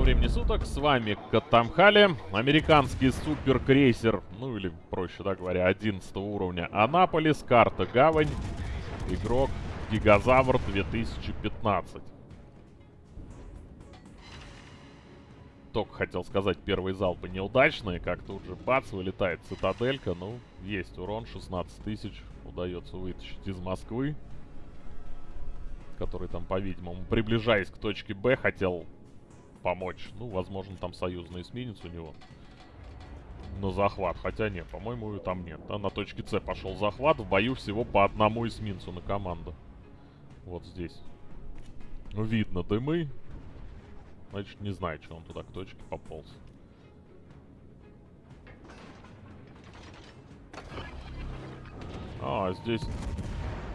Доброго времени суток, с вами Катамхали, американский суперкрейсер, ну или, проще так говоря, 11 уровня Анаполис, карта Гавань, игрок Гигазавр 2015. Только хотел сказать, первые залпы неудачные, как тут же бац, вылетает цитаделька, ну, есть урон, 16 тысяч, удается вытащить из Москвы который там, по-видимому, приближаясь к точке Б, хотел помочь. Ну, возможно, там союзный эсминец у него на захват. Хотя нет, по-моему, там нет. Да? На точке С пошел захват. В бою всего по одному эсминцу на команду. Вот здесь. Ну, видно дымы. Значит, не знаю, что он туда к точке пополз. А, здесь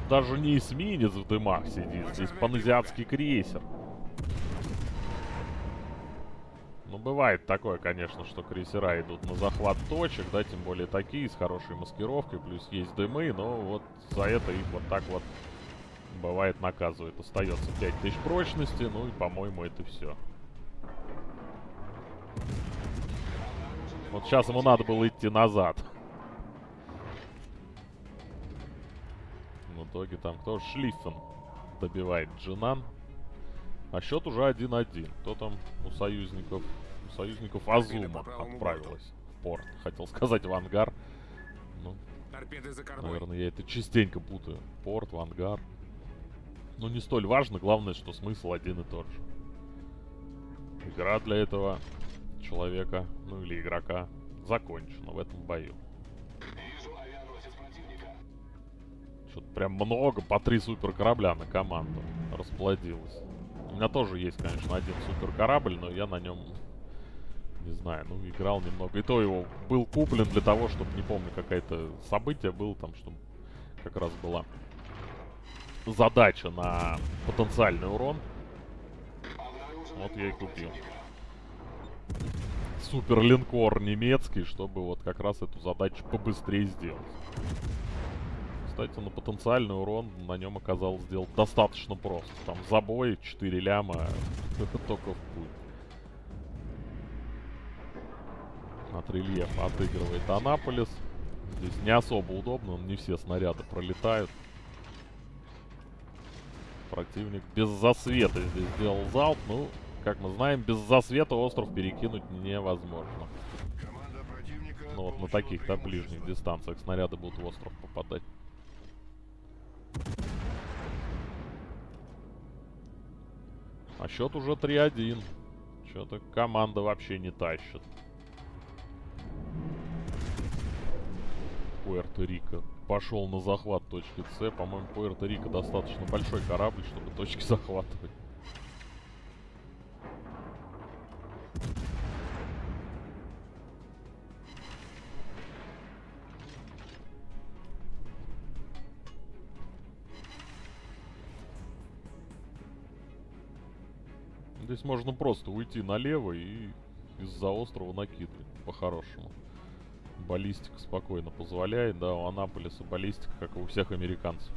даже не эсминец в дымах сидит. Здесь паназиатский крейсер. Ну, бывает такое, конечно, что крейсера идут на захват точек, да, тем более такие, с хорошей маскировкой, плюс есть дымы, но вот за это их вот так вот, бывает, наказывает. Остается 5000 прочности, ну и, по-моему, это все. Вот сейчас ему надо было идти назад. итоге там кто? Шлиффен добивает Джинан. А счет уже 1-1. Кто там у союзников? У союзников Азума отправилась в порт. Хотел сказать в ангар. Ну, наверное, я это частенько путаю. Порт, в ангар. Ну, не столь важно. Главное, что смысл один и тот же. Игра для этого человека, ну или игрока, закончена в этом бою. Что-то прям много, по три супер корабля на команду расплодилось. У меня тоже есть, конечно, один супер корабль, но я на нем, не знаю, ну, играл немного. И то его был куплен для того, чтобы, не помню, какое-то событие было там, чтобы как раз была задача на потенциальный урон. Вот я и купил. Супер линкор немецкий, чтобы вот как раз эту задачу побыстрее сделать кстати, на потенциальный урон на нем оказалось сделать достаточно просто. Там забой, 4 ляма, это только в путь. От рельефа отыгрывает Анаполис. Здесь не особо удобно, не все снаряды пролетают. Противник без засвета здесь сделал залп. Ну, как мы знаем, без засвета остров перекинуть невозможно. Ну вот на таких, да, ближних дистанциях снаряды будут в остров попадать. А счет уже 3-1. Что-то команда вообще не тащит. Пуэрто-Рико пошел на захват точки С. По-моему, Пуэрто-Рико достаточно большой корабль, чтобы точки захватывать. Можно просто уйти налево и из-за острова накидывать, по-хорошему. Баллистика спокойно позволяет, да, у Анаполиса баллистика, как и у всех американцев.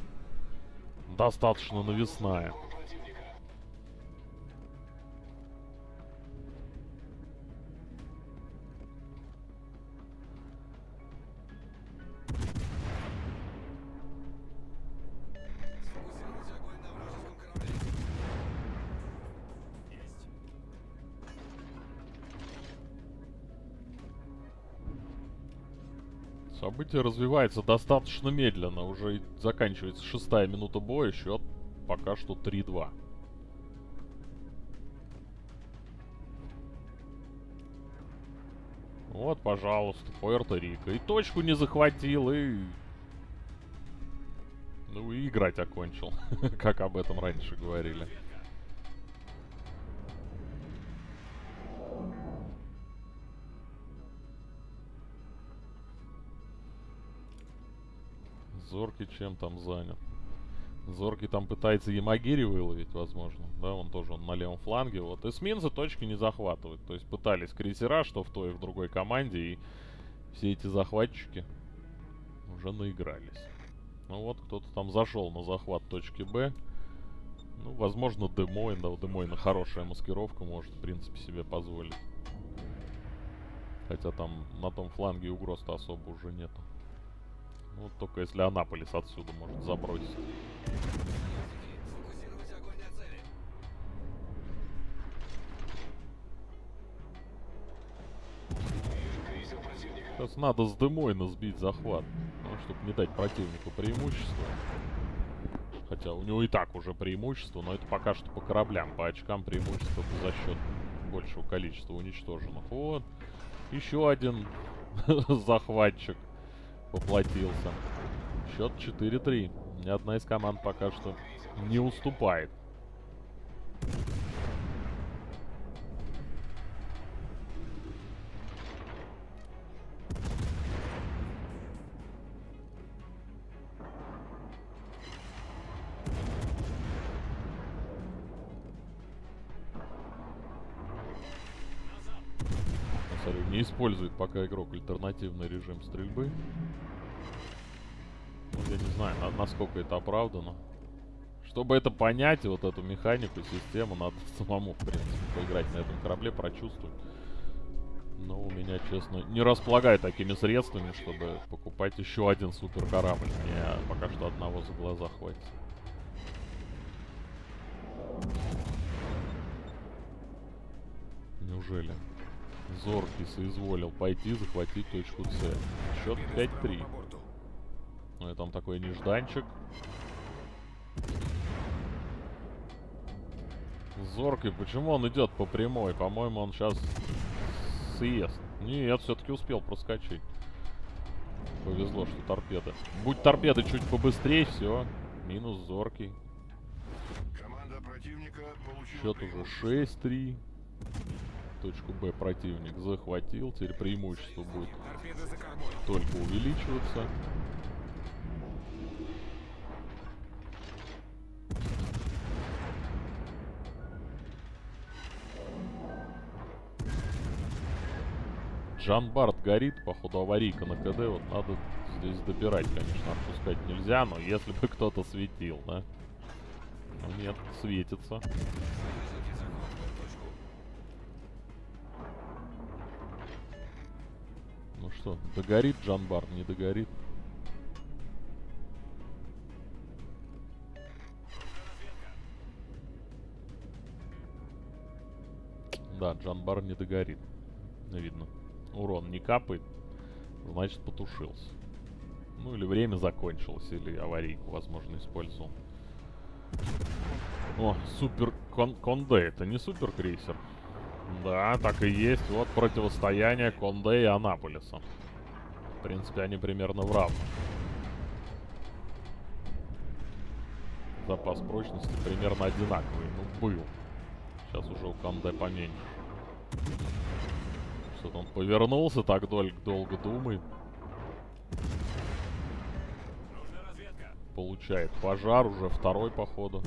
Достаточно навесная. Событие развивается достаточно медленно. Уже заканчивается шестая минута боя. Счет пока что 3-2. Вот, пожалуйста, Пуэрто-Рико. И точку не захватил, и... Ну, и играть окончил. как об этом раньше говорили. Зорки чем там занят? Зорки там пытается Ямагири выловить, возможно. Да, он тоже он на левом фланге. Вот эсминцы точки не захватывают. То есть пытались крейсера, что в той и в другой команде. И все эти захватчики уже наигрались. Ну вот, кто-то там зашел на захват точки Б. Ну, возможно, Демойн, да, у Демойна хорошая маскировка может, в принципе, себе позволить. Хотя там на том фланге угроз-то особо уже нету. Ну, только если Анаполис отсюда может забросить. Сейчас надо с Демойна сбить захват. Ну, чтобы не дать противнику преимущество. Хотя у него и так уже преимущество, но это пока что по кораблям. По очкам преимущество за счет большего количества уничтоженных. Вот. Еще один захватчик поплатился. Счет 4-3. Ни одна из команд пока что не уступает. Использует пока игрок альтернативный режим стрельбы. Ну, я не знаю, на- насколько это оправдано. Чтобы это понять, вот эту механику, систему, надо самому, в принципе, поиграть на этом корабле, прочувствовать. Но у меня, честно, не располагаю такими средствами, чтобы покупать еще один супер корабль. Мне пока что одного за глаза хватит. Неужели? Зоркий соизволил пойти захватить точку С. Счет 5-3. Ну и там такой нежданчик. Зоркий, почему он идет по прямой? По-моему, он сейчас съест. Нет, все-таки успел проскочить. Повезло, что торпеда. Будь торпеды чуть побыстрее, все. Минус зоркий. Счет уже 6-3. Точку Б противник захватил. Теперь преимущество будет только увеличиваться. Жан Барт горит, походу аварийка на КД, вот надо здесь добирать, конечно, отпускать нельзя, но если бы кто-то светил, да? Ну нет, светится. Что, догорит Жан Барт, не догорит? Да, Джанбар не догорит. Видно. Урон не капает. Значит, потушился. Ну, или время закончилось, или аварийку, возможно, использовал. О, супер кон Конде. Это не супер крейсер. Да, так и есть. Вот противостояние Конде и Анаполиса. В принципе, они примерно в равных. Запас прочности примерно одинаковый. Ну, был. Сейчас уже у Конде поменьше. Что-то он повернулся, так дол долго думает. Получает пожар, уже второй, походу.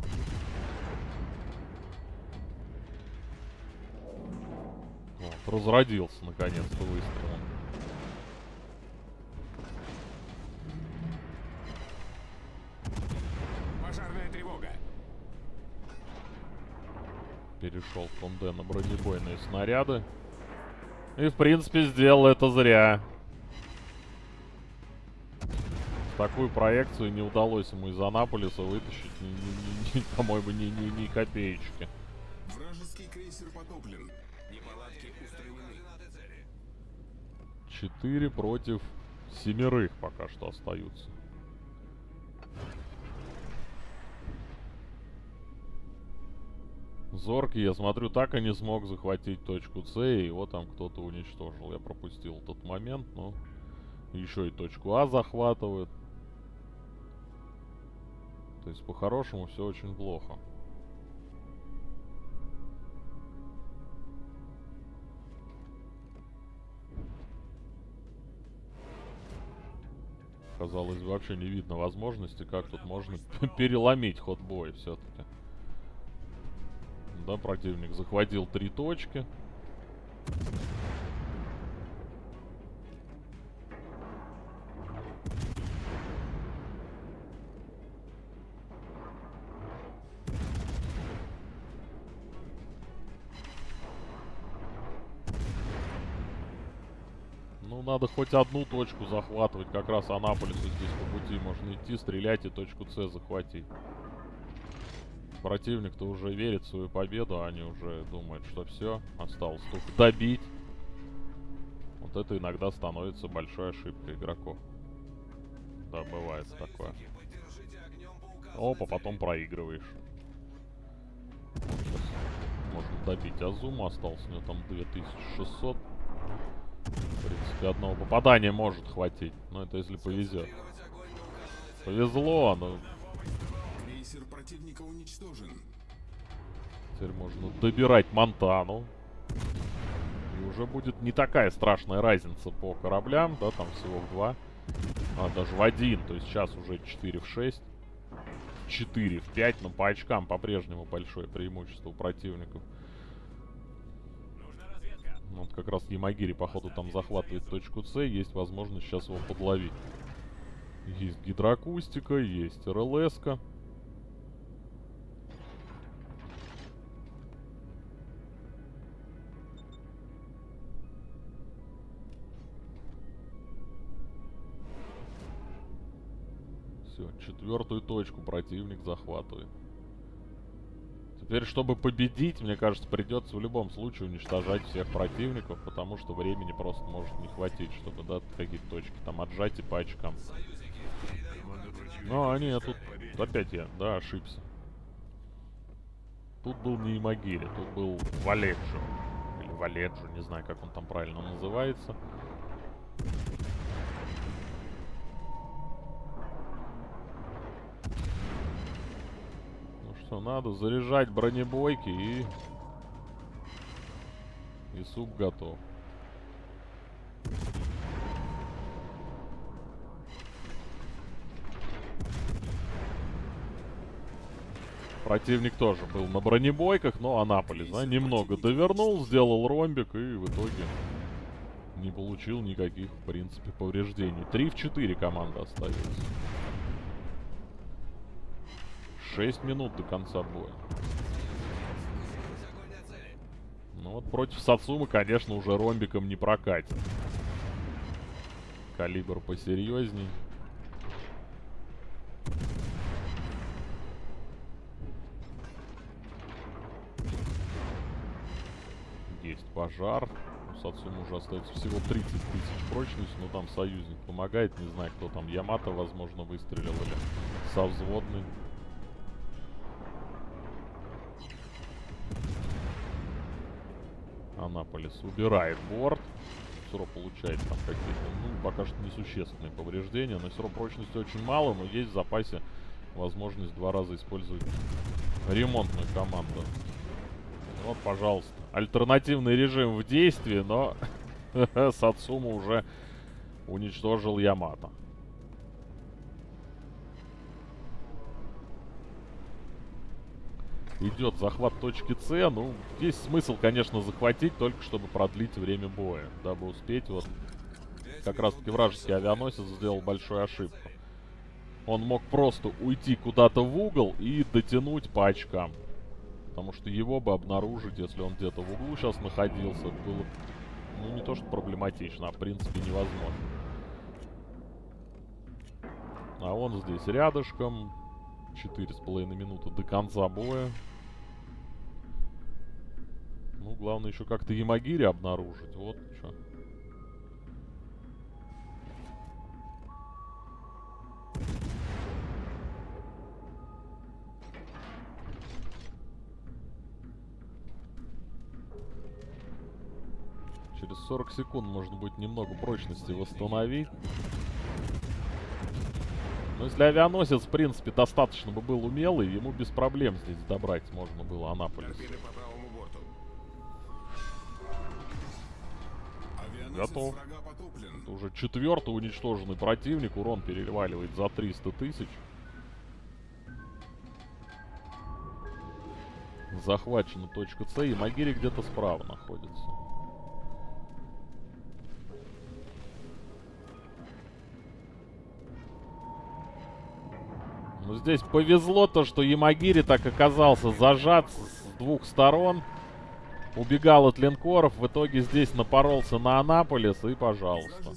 Разродился, наконец-то, выстрелом. Пожарная тревога. Перешел Конде на бронебойные снаряды. И, в принципе, сделал это зря. Такую проекцию не удалось ему из Анаполиса вытащить, ни- ни- по-моему, ни, ни, ни копеечки. Вражеский крейсер потоплен. Четыре против семерых пока что остаются. Зоркий, я смотрю, так и не смог захватить точку С, и его там кто-то уничтожил. Я пропустил тот момент, но еще и точку А захватывают. То есть, по-хорошему, все очень плохо. Казалось, вообще не видно возможности, как тут можно переломить ход боя все-таки. Да, противник захватил три точки. Ну, надо хоть одну точку захватывать. Как раз Анаполису здесь по пути можно идти, стрелять и точку С захватить. Противник-то уже верит в свою победу, а они уже думают, что все, осталось только добить. Вот это иногда становится большой ошибкой игроков. Да, бывает такое. Опа, потом проигрываешь. Можно добить Азуму, осталось у него там 2600. В принципе, одного попадания может хватить. Но это если повезет. Повезло, но Крейсер противника уничтожен. теперь можно добирать Монтану. И уже будет не такая страшная разница по кораблям, да, там всего в два. А, даже в один, то есть сейчас уже 4 в 6. 4 в 5, но по очкам по-прежнему большое преимущество у противников. Вот как раз Ямагири, походу, там захватывает точку С. Есть возможность сейчас его подловить. Есть гидроакустика, есть РЛС. -ка. Все, четвертую точку противник захватывает. Теперь, чтобы победить, мне кажется, придется в любом случае уничтожать всех противников, потому что времени просто может не хватить, чтобы, да, какие-то точки там отжать и по очкам. Ну, а нет, тут опять я, да, ошибся. Тут был не Имагири, тут был Валеджо. Или Валеджо, не знаю, как он там правильно называется. Что, надо заряжать бронебойки и... И суп готов. Противник тоже был на бронебойках, но Анаполис, да, немного довернул, сделал ромбик и в итоге не получил никаких, в принципе, повреждений. 3 в 4 команда остается. 6 минут до конца боя. Ну вот против Сацумы, конечно, уже ромбиком не прокатит. Калибр посерьезней. Есть пожар. У Сацумы уже остается всего 30 тысяч прочность, но там союзник помогает. Не знаю, кто там. Ямато, возможно, выстрелил или совзводный. Анаполис убирает борт. Суро получает там какие-то, ну, пока что несущественные повреждения. Но равно прочности очень мало, но есть в запасе возможность два раза использовать ремонтную команду. Вот, пожалуйста. Альтернативный режим в действии, но Сацума уже уничтожил Ямато. Идет захват точки С. Ну, здесь смысл, конечно, захватить, только чтобы продлить время боя. Дабы успеть, вот, как раз-таки вражеский авианосец сделал большую ошибку. Он мог просто уйти куда-то в угол и дотянуть по очкам. Потому что его бы обнаружить, если он где-то в углу сейчас находился, было, ну, не то что проблематично, а в принципе невозможно. А он здесь рядышком. Четыре с половиной минуты до конца боя. Ну, главное еще как-то Ямагири обнаружить. Вот что. Через 40 секунд можно будет немного прочности восстановить. Но если авианосец, в принципе, достаточно бы был умелый, ему без проблем здесь добрать можно было Анаполис. Готов. Это уже четвертый уничтоженный противник. Урон переваливает за 300 тысяч. Захвачена точка С, и Магири где-то справа находится. Ну, здесь повезло то, что Ямагири так оказался зажат с двух сторон. убегал от линкоров, в итоге здесь напоролся на Анаполис и пожалуйста.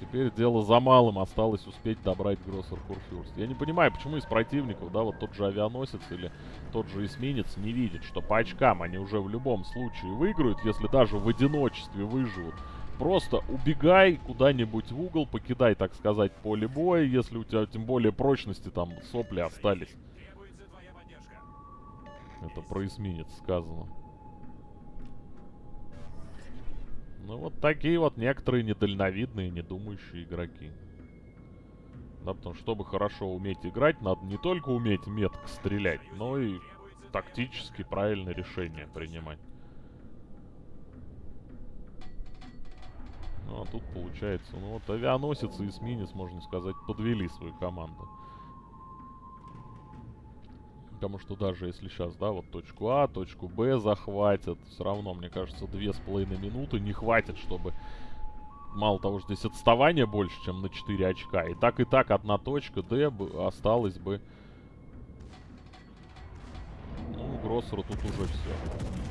Теперь дело за малым, осталось успеть добрать Гроссер Курфюрст. Я не понимаю, почему из противников, да, вот тот же авианосец или тот же эсминец не видит, что по очкам они уже в любом случае выиграют, если даже в одиночестве выживут. Просто убегай куда-нибудь в угол, покидай, так сказать, поле боя, если у тебя тем более прочности там сопли остались. Это про эсминец сказано. Ну вот такие вот некоторые недальновидные, недумающие игроки. Да, потому что, чтобы хорошо уметь играть, надо не только уметь метко стрелять, но и тактически правильное решение принимать. Ну, а тут получается, ну вот авианосец и эсминец, можно сказать, подвели свою команду. Потому что даже если сейчас, да, вот точку А, точку Б захватят, все равно, мне кажется, две с половиной минуты не хватит, чтобы... Мало того, что здесь отставание больше, чем на 4 очка. И так, и так одна точка Д осталась бы... Ну, Гроссеру тут уже все.